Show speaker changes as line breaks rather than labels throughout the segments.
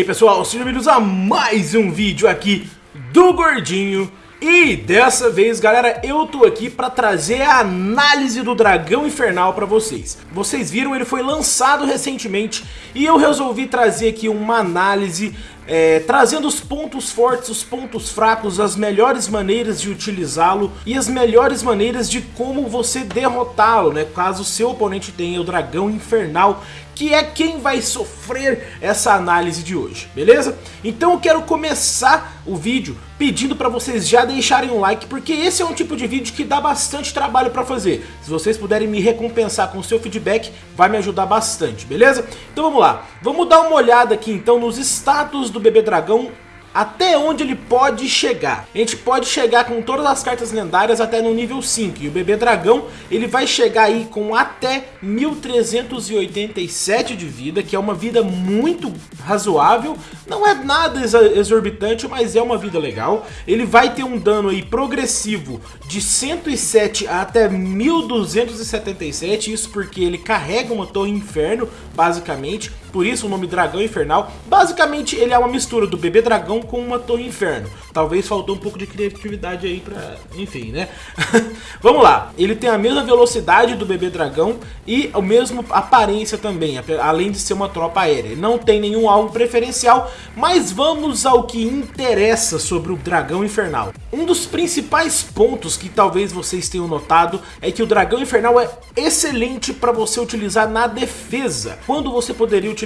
aí pessoal, sejam bem-vindos a mais um vídeo aqui do Gordinho E dessa vez galera, eu tô aqui pra trazer a análise do Dragão Infernal pra vocês Vocês viram, ele foi lançado recentemente e eu resolvi trazer aqui uma análise é, trazendo os pontos fortes, os pontos fracos, as melhores maneiras de utilizá-lo e as melhores maneiras de como você derrotá-lo, né? Caso seu oponente tenha o Dragão Infernal, que é quem vai sofrer essa análise de hoje, beleza? Então eu quero começar o vídeo pedindo para vocês já deixarem um like, porque esse é um tipo de vídeo que dá bastante trabalho para fazer. Se vocês puderem me recompensar com o seu feedback, vai me ajudar bastante, beleza? Então vamos lá, vamos dar uma olhada aqui então nos status do Bebê Dragão até onde ele pode chegar. A gente pode chegar com todas as cartas lendárias até no nível 5. E o bebê dragão, ele vai chegar aí com até 1387 de vida, que é uma vida muito razoável. Não é nada exorbitante, mas é uma vida legal. Ele vai ter um dano aí progressivo de 107 até 1277. Isso porque ele carrega uma torre inferno, basicamente. Por isso o nome Dragão Infernal. Basicamente ele é uma mistura do bebê dragão com uma torre inferno. Talvez faltou um pouco de criatividade aí pra... enfim, né? Vamos lá. Ele tem a mesma velocidade do bebê dragão e a mesma aparência também, além de ser uma tropa aérea. Não tem nenhum alvo preferencial, mas vamos ao que interessa sobre o dragão infernal. Um dos principais pontos que talvez vocês tenham notado é que o dragão infernal é excelente para você utilizar na defesa. Quando você poderia utilizar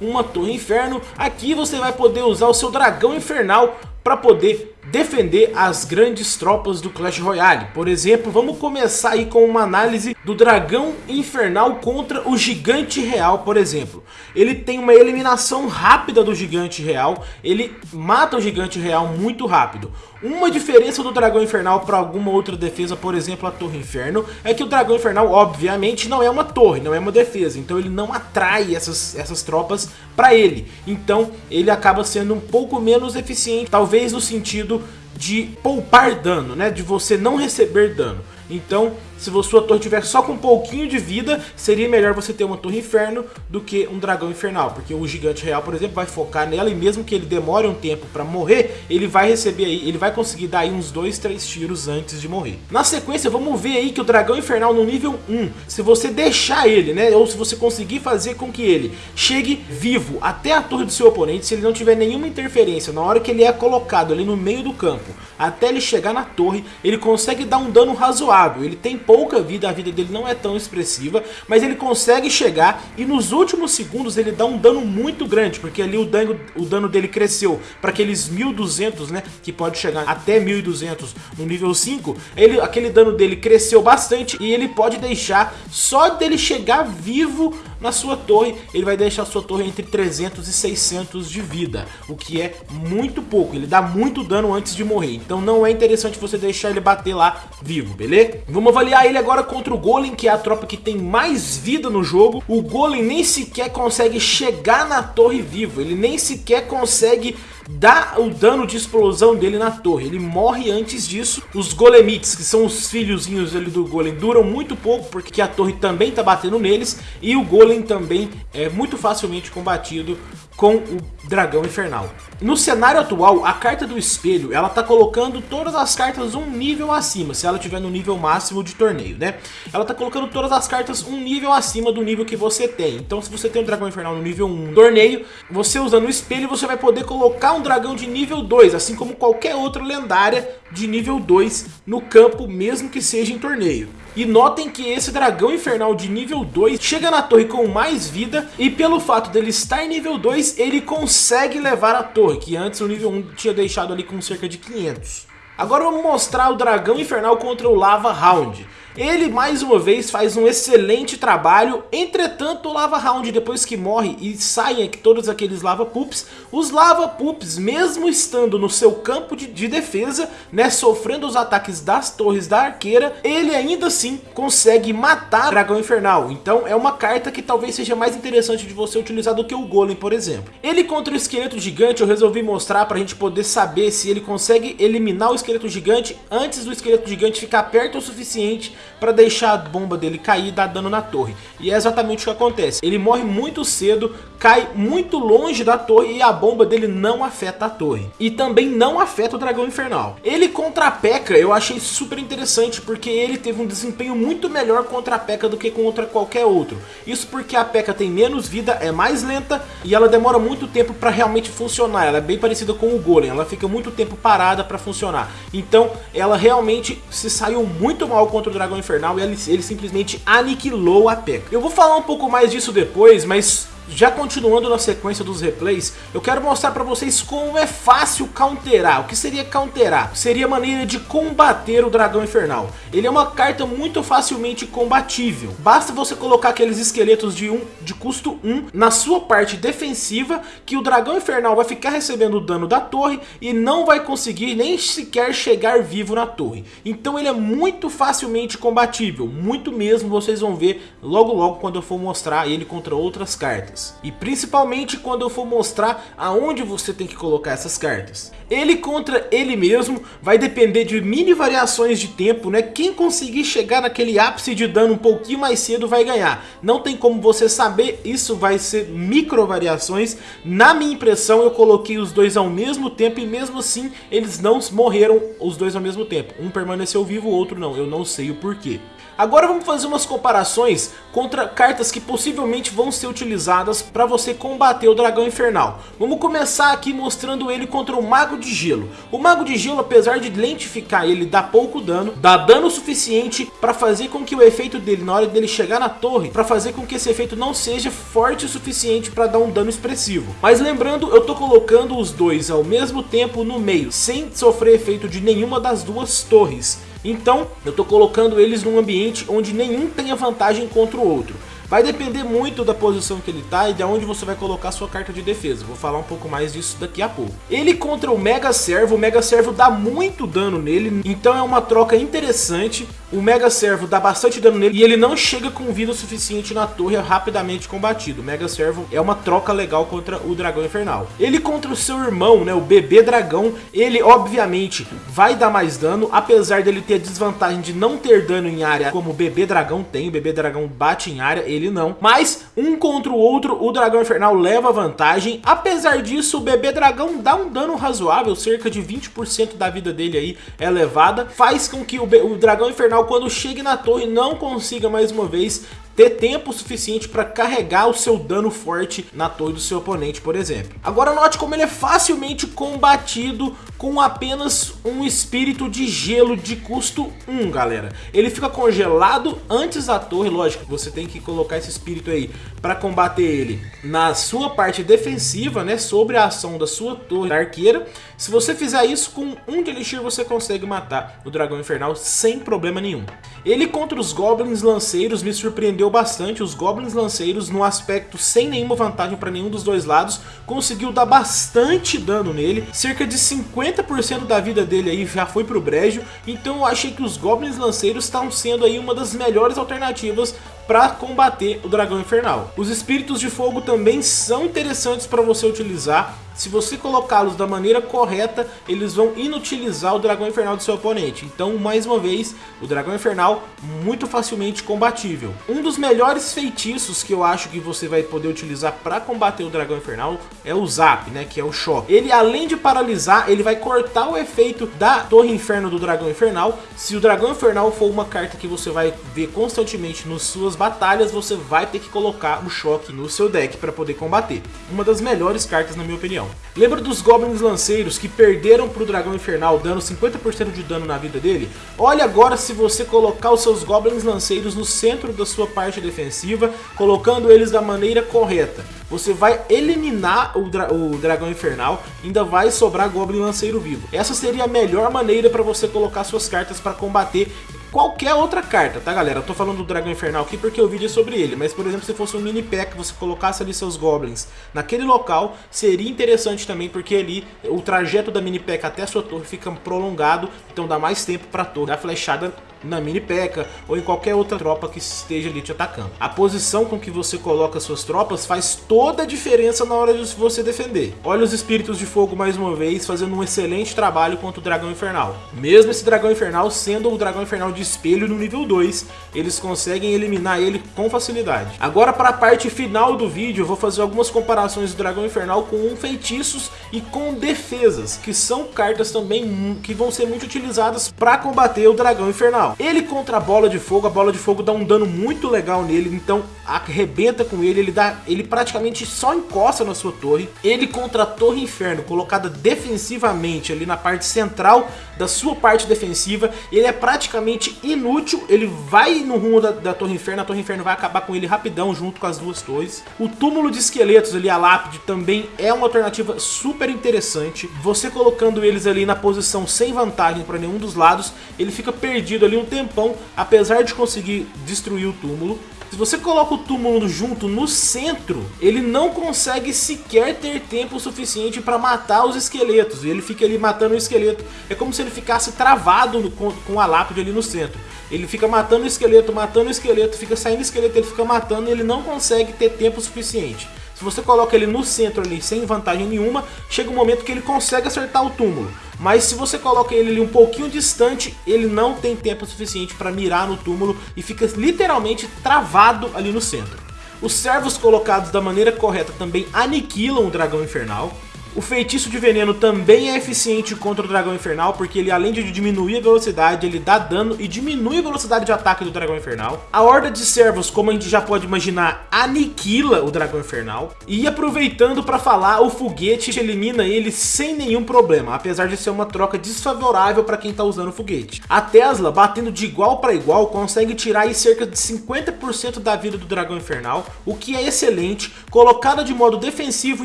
uma torre inferno, aqui você vai poder usar o seu dragão infernal para poder defender as grandes tropas do Clash Royale. Por exemplo, vamos começar aí com uma análise do dragão infernal contra o gigante real, por exemplo. Ele tem uma eliminação rápida do gigante real, ele mata o gigante real muito rápido. Uma diferença do dragão infernal para alguma outra defesa, por exemplo a torre inferno, é que o dragão infernal obviamente não é uma torre, não é uma defesa, então ele não atrai essas, essas tropas para ele. Então ele acaba sendo um pouco menos eficiente, talvez no sentido de poupar dano, né? De você não receber dano. Então, se sua torre tiver só com um pouquinho de vida, seria melhor você ter uma torre inferno do que um dragão infernal, porque o gigante real, por exemplo, vai focar nela e mesmo que ele demore um tempo para morrer, ele vai receber aí, ele vai conseguir dar aí uns 2, 3 tiros antes de morrer. Na sequência, vamos ver aí que o dragão infernal no nível 1, se você deixar ele, né, ou se você conseguir fazer com que ele chegue vivo até a torre do seu oponente, se ele não tiver nenhuma interferência na hora que ele é colocado ali no meio do campo, até ele chegar na torre, ele consegue dar um dano razoável, ele tem pouco pouca vida, a vida dele não é tão expressiva, mas ele consegue chegar e nos últimos segundos ele dá um dano muito grande, porque ali o dano, o dano dele cresceu. Para aqueles 1200, né, que pode chegar até 1200 no nível 5, ele, aquele dano dele cresceu bastante e ele pode deixar, só dele chegar vivo na sua torre, ele vai deixar a sua torre entre 300 e 600 de vida, o que é muito pouco, ele dá muito dano antes de morrer, então não é interessante você deixar ele bater lá vivo, beleza? Vamos avaliar ele agora contra o Golem, que é a tropa que tem mais vida no jogo. O Golem nem sequer consegue chegar na torre vivo, ele nem sequer consegue dar o dano de explosão dele na torre. Ele morre antes disso. Os Golemites, que são os filhozinhos ali do Golem, duram muito pouco, porque a torre também tá batendo neles. E o Golem também é muito facilmente combatido com o Dragão Infernal. No cenário atual, a carta do espelho, ela tá colocando todas as cartas um nível acima, se ela tiver no nível máximo de torneio, né? Ela tá colocando todas as cartas um nível acima do nível que você tem. Então se você tem um Dragão Infernal no nível 1 torneio, você usando o espelho, você vai poder colocar um dragão de nível 2, assim como qualquer outra lendária de nível 2 no campo, mesmo que seja em torneio. E notem que esse dragão infernal de nível 2 chega na torre com mais vida e pelo fato dele estar em nível 2, ele consegue levar a torre, que antes o nível 1 tinha deixado ali com cerca de 500. Agora vamos mostrar o dragão infernal contra o Lava Round. Ele mais uma vez faz um excelente trabalho, entretanto o Lava Round depois que morre e saem todos aqueles Lava Poops, os Lava Poops mesmo estando no seu campo de, de, defesa, né, sofrendo os ataques das torres da arqueira, ele ainda assim consegue matar o Dragão Infernal, então é uma carta que talvez seja mais interessante de você utilizar do que o Golem por exemplo. Ele contra o Esqueleto Gigante eu resolvi mostrar para a gente poder saber se ele consegue eliminar o Esqueleto Gigante antes do Esqueleto Gigante ficar perto o suficiente para deixar a bomba dele cair e dar dano na torre. E é exatamente o que acontece. Ele morre muito cedo, cai muito longe da torre e a bomba dele não afeta a torre. E também não afeta o dragão infernal. Ele contra a P.E.K.K.A eu achei super interessante porque ele teve um desempenho muito melhor contra a P.E.K.K.A do que contra qualquer outro. Isso porque a P.E.K.K.A tem menos vida, é mais lenta e ela demora muito tempo para realmente funcionar. Ela é bem parecida com o Golem, ela fica muito tempo parada para funcionar. Então ela realmente se saiu muito mal contra o Dragão Infernal e ele, ele simplesmente aniquilou a P.E.K.K.A. Eu vou falar um pouco mais disso depois, mas já continuando na sequência dos replays, eu quero mostrar para vocês como é fácil counterar. O que seria counterar? Seria a maneira de combater o Dragão Infernal. Ele é uma carta muito facilmente combatível. Basta você colocar aqueles esqueletos de, um, de custo 1 na sua parte defensiva, que o Dragão Infernal vai ficar recebendo o dano da torre e não vai conseguir nem sequer chegar vivo na torre. Então ele é muito facilmente combatível, muito mesmo, vocês vão ver logo logo quando eu for mostrar ele contra outras cartas cartas. E principalmente quando eu for mostrar aonde você tem que colocar essas cartas. Ele contra ele mesmo vai depender de mini variações de tempo, né? Quem conseguir chegar naquele ápice de dano um pouquinho mais cedo vai ganhar. Não tem como você saber, isso vai ser micro variações. Na minha impressão eu coloquei os dois ao mesmo tempo e mesmo assim eles não morreram os dois ao mesmo tempo. Um permaneceu vivo, o outro não, eu não sei o porquê. Agora vamos fazer umas comparações contra cartas que possivelmente vão ser utilizadas para você combater o Dragão Infernal. Vamos começar aqui mostrando ele contra o Mago de Gelo. O Mago de Gelo, apesar de lentificar ele, dá pouco dano, dá dano suficiente para fazer com que o efeito dele, na hora dele chegar na torre, para fazer com que esse efeito não seja forte o suficiente para dar um dano expressivo. Mas lembrando, eu tô colocando os dois ao mesmo tempo no meio, sem sofrer efeito de nenhuma das duas torres. Então, eu estou colocando eles num ambiente onde nenhum tenha vantagem contra o outro. Vai depender muito da posição que ele tá e de onde você vai colocar sua carta de defesa. Vou falar um pouco mais disso daqui a pouco. Ele contra o Mega Servo, o Mega Servo dá muito dano nele, então é uma troca interessante. O Mega Servo dá bastante dano nele e ele não chega com vida suficiente na torre, rapidamente combatido. O Mega Servo é uma troca legal contra o Dragão Infernal. Ele contra o seu irmão, né, o Bebê Dragão, ele obviamente vai dar mais dano, apesar dele ter a desvantagem de não ter dano em área como o Bebê Dragão tem. O Bebê Dragão bate em área, ele não. Mas um contra o outro, o Dragão Infernal leva vantagem. Apesar disso, o Bebê Dragão dá um dano razoável, cerca de 20% da vida dele aí é levada. Faz com que o, o Dragão Infernal, quando chegue na torre, não consiga mais uma vez ter tempo suficiente para carregar o seu dano forte na torre do seu oponente, por exemplo. Agora note como ele é facilmente combatido com apenas um espírito de gelo de custo 1, galera. Ele fica congelado antes da torre, lógico, você tem que colocar esse espírito aí para combater ele na sua parte defensiva, né, sobre a ação da sua torre da arqueira. Se você fizer isso com um de elixir, você consegue matar o dragão infernal sem problema nenhum. Ele contra os goblins lanceiros me surpreendeu bastante, os goblins lanceiros no aspecto sem nenhuma vantagem para nenhum dos dois lados, conseguiu dar bastante dano nele, cerca de 50% da vida dele aí já foi pro brejo, então eu achei que os goblins lanceiros estão sendo aí uma das melhores alternativas para combater o dragão infernal. Os espíritos de fogo também são interessantes para você utilizar, se você colocá-los da maneira correta, eles vão inutilizar o dragão infernal do seu oponente. Então, mais uma vez, o dragão infernal muito facilmente combatível. Um dos melhores feitiços que eu acho que você vai poder utilizar para combater o dragão infernal é o Zap, né, que é o choque. Ele além de paralisar, ele vai cortar o efeito da Torre Inferno do dragão infernal. Se o dragão infernal for uma carta que você vai ver constantemente nas suas batalhas, você vai ter que colocar o choque no seu deck para poder combater. Uma das melhores cartas na minha opinião. Lembra dos Goblins Lanceiros que perderam para o Dragão Infernal, dando 50% de dano na vida dele? Olha agora se você colocar os seus Goblins Lanceiros no centro da sua parte defensiva, colocando eles da maneira correta. Você vai eliminar o, dra o Dragão Infernal, ainda vai sobrar Goblin Lanceiro vivo. Essa seria a melhor maneira para você colocar suas cartas para combater qualquer outra carta, tá galera? Eu tô falando do Dragão Infernal aqui porque o vídeo é sobre ele, mas por exemplo, se fosse um mini pack, você colocasse ali seus goblins naquele local, seria interessante também porque ali o trajeto da mini pack até a sua torre fica prolongado, então dá mais tempo pra torre dar flechada na mini P.E.K.K.A. ou em qualquer outra tropa que esteja ali te atacando. A posição com que você coloca suas tropas faz toda a diferença na hora de você defender. Olha os espíritos de fogo mais uma vez fazendo um excelente trabalho contra o dragão infernal. Mesmo esse dragão infernal sendo o dragão infernal de espelho no nível 2, eles conseguem eliminar ele com facilidade. Agora para a parte final do vídeo eu vou fazer algumas comparações do dragão infernal com feitiços e com defesas, que são cartas também que vão ser muito utilizadas para combater o dragão infernal. Ele contra a bola de fogo, a bola de fogo dá um dano muito legal nele, então arrebenta com ele, ele dá, ele praticamente só encosta na sua torre. Ele contra a torre inferno, colocada defensivamente ali na parte central da sua parte defensiva, ele é praticamente inútil, ele vai no rumo da, da torre inferno, a torre inferno vai acabar com ele rapidão junto com as duas torres. O túmulo de esqueletos ali, a lápide, também é uma alternativa super interessante. Você colocando eles ali na posição sem vantagem para nenhum dos lados, ele fica perdido ali um tempão, apesar de conseguir destruir o túmulo. Se você coloca o túmulo junto no centro, ele não consegue sequer ter tempo suficiente para matar os esqueletos. Ele fica ali matando o esqueleto. É como se ele ficasse travado no, com, com a lápide ali no centro. Ele fica matando o esqueleto, matando o esqueleto, fica saindo o esqueleto, ele fica matando e ele não consegue ter tempo suficiente. Se você coloca ele no centro ali sem vantagem nenhuma, chega um momento que ele consegue acertar o túmulo. Mas se você coloca ele ali um pouquinho distante, ele não tem tempo suficiente para mirar no túmulo e fica literalmente travado ali no centro. Os servos colocados da maneira correta também aniquilam o dragão infernal. O feitiço de veneno também é eficiente contra o dragão infernal, porque ele além de diminuir a velocidade, ele dá dano e diminui a velocidade de ataque do dragão infernal. A horda de servos, como a gente já pode imaginar, aniquila o dragão infernal. E aproveitando para falar, o foguete elimina ele sem nenhum problema, apesar de ser uma troca desfavorável para quem está usando o foguete. A Tesla, batendo de igual para igual, consegue tirar cerca de 50% da vida do dragão infernal, o que é excelente. Colocada de modo defensivo,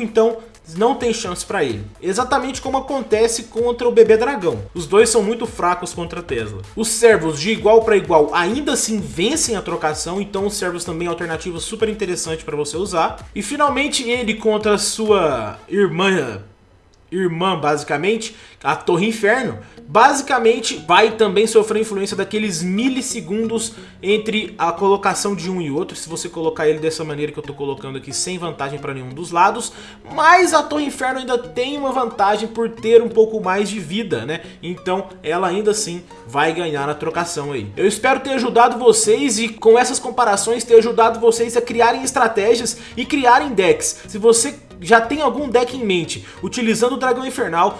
então, não tem chance para ele. Exatamente como acontece contra o bebê dragão. Os dois são muito fracos contra Tesla. Os servos de igual para igual ainda assim vencem a trocação, então os servos também é alternativa super interessante para você usar. E finalmente ele contra sua irmã irmã, basicamente, a Torre Inferno, basicamente vai também sofrer influência daqueles milissegundos entre a colocação de um e outro, se você colocar ele dessa maneira que eu estou colocando aqui, sem vantagem para nenhum dos lados, mas a Torre Inferno ainda tem uma vantagem por ter um pouco mais de vida, né? Então ela ainda assim vai ganhar na trocação aí. Eu espero ter ajudado vocês e com essas comparações ter ajudado vocês a criarem estratégias e criarem decks. Se você já tem algum deck em mente utilizando o Dragão Infernal,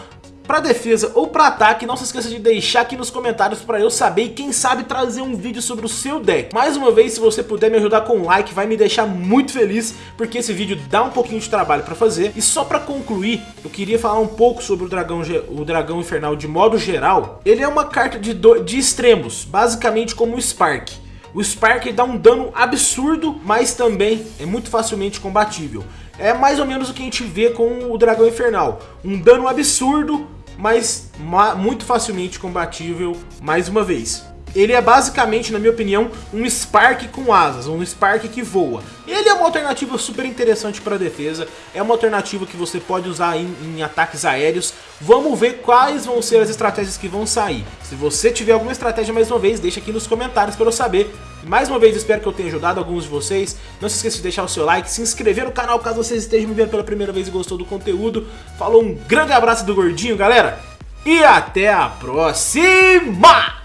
para defesa ou para ataque, não se esqueça de deixar aqui nos comentários para eu saber e quem sabe trazer um vídeo sobre o seu deck. Mais uma vez, se você puder me ajudar com um like, vai me deixar muito feliz, porque esse vídeo dá um pouquinho de trabalho para fazer. E só para concluir, eu queria falar um pouco sobre o dragão, o dragão infernal de modo geral. Ele é uma carta de, do, de extremos, basicamente como o Spark. O Spark dá um dano absurdo, mas também é muito facilmente combatível. É mais ou menos o que a gente vê com o Dragão Infernal. Um dano absurdo, mas muito facilmente combatível mais uma vez. Ele é basicamente, na minha opinião, um Spark com asas, um Spark que voa. Ele é uma alternativa super interessante para defesa, é uma alternativa que você pode usar em, em, ataques aéreos. Vamos ver quais vão ser as estratégias que vão sair. Se você tiver alguma estratégia, mais uma vez, deixa aqui nos comentários para eu saber. Mais uma vez, espero que eu tenha ajudado alguns de vocês. Não se esqueça de deixar o seu like, se inscrever no canal caso vocês estejam me vendo pela primeira vez e gostou do conteúdo. Falou, um grande abraço do Gordinho, galera! E até a próxima!